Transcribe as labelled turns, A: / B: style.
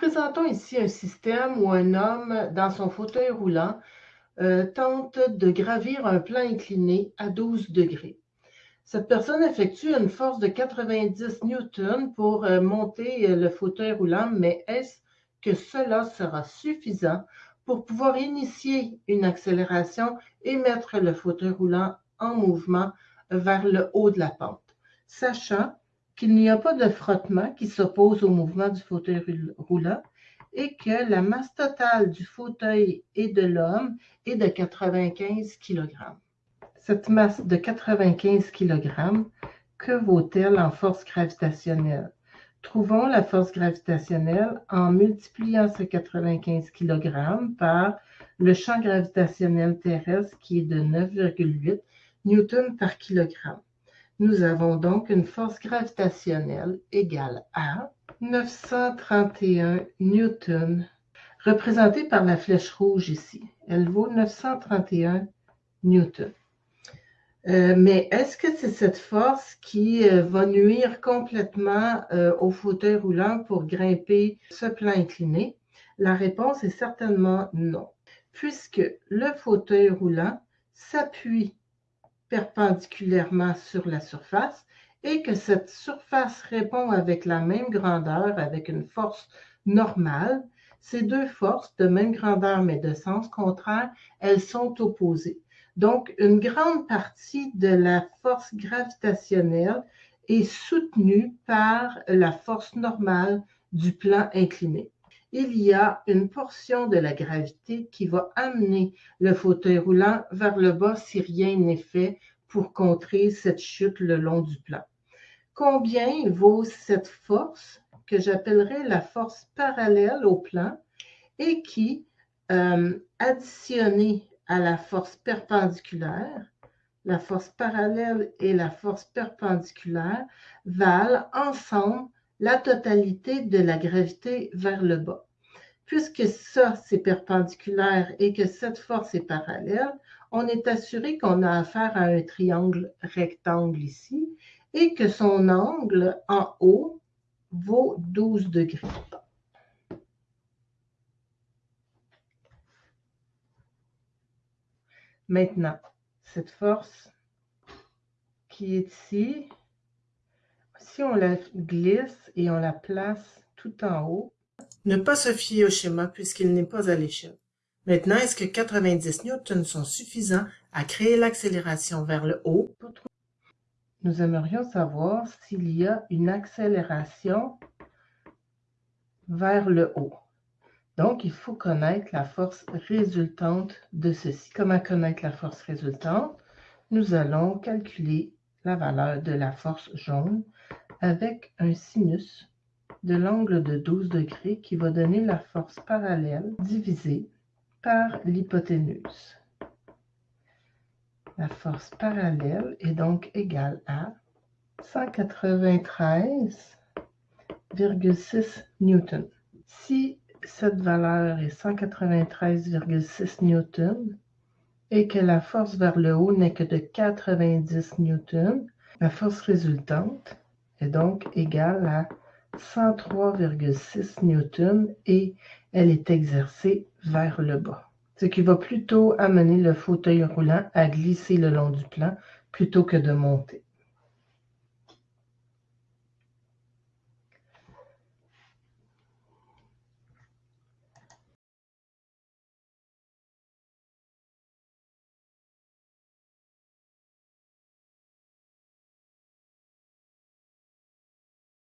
A: présentons ici un système où un homme, dans son fauteuil roulant, euh, tente de gravir un plan incliné à 12 degrés. Cette personne effectue une force de 90 newtons pour euh, monter euh, le fauteuil roulant, mais est-ce que cela sera suffisant pour pouvoir initier une accélération et mettre le fauteuil roulant en mouvement vers le haut de la pente, sachant qu'il n'y a pas de frottement qui s'oppose au mouvement du fauteuil roulant et que la masse totale du fauteuil et de l'homme est de 95 kg. Cette masse de 95 kg, que vaut-elle en force gravitationnelle? Trouvons la force gravitationnelle en multipliant ce 95 kg par le champ gravitationnel terrestre qui est de 9,8 newtons par kilogramme. Nous avons donc une force gravitationnelle égale à 931 newtons, représentée par la flèche rouge ici. Elle vaut 931 newtons. Euh, mais est-ce que c'est cette force qui euh, va nuire complètement euh, au fauteuil roulant pour grimper ce plan incliné? La réponse est certainement non, puisque le fauteuil roulant s'appuie perpendiculairement sur la surface et que cette surface répond avec la même grandeur, avec une force normale, ces deux forces de même grandeur mais de sens contraire, elles sont opposées. Donc, une grande partie de la force gravitationnelle est soutenue par la force normale du plan incliné. Il y a une portion de la gravité qui va amener le fauteuil roulant vers le bas si rien n'est fait pour contrer cette chute le long du plan. Combien vaut cette force que j'appellerais la force parallèle au plan et qui, euh, additionnée à la force perpendiculaire, la force parallèle et la force perpendiculaire valent ensemble la totalité de la gravité vers le bas. Puisque ça, c'est perpendiculaire et que cette force est parallèle, on est assuré qu'on a affaire à un triangle rectangle ici et que son angle en haut vaut 12 degrés. Maintenant, cette force qui est ici, si on la glisse et on la place tout en haut, ne pas se fier au schéma puisqu'il n'est pas à l'échelle. Maintenant, est-ce que 90 newtons sont suffisants à créer l'accélération vers le haut? Nous aimerions savoir s'il y a une accélération vers le haut. Donc, il faut connaître la force résultante de ceci. Comment connaître la force résultante? Nous allons calculer la valeur de la force jaune avec un sinus de l'angle de 12 degrés qui va donner la force parallèle divisée par l'hypoténuse. La force parallèle est donc égale à 193,6 newtons. Si cette valeur est 193,6 newtons et que la force vers le haut n'est que de 90 newtons, la force résultante est donc égale à 103,6 newtons et elle est exercée vers le bas. Ce qui va plutôt amener le fauteuil roulant à glisser le long du plan plutôt que de monter.